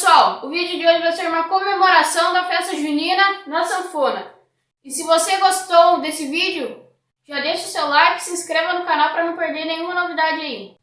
pessoal, o vídeo de hoje vai ser uma comemoração da festa junina na sanfona. E se você gostou desse vídeo, já deixa o seu like e se inscreva no canal para não perder nenhuma novidade aí.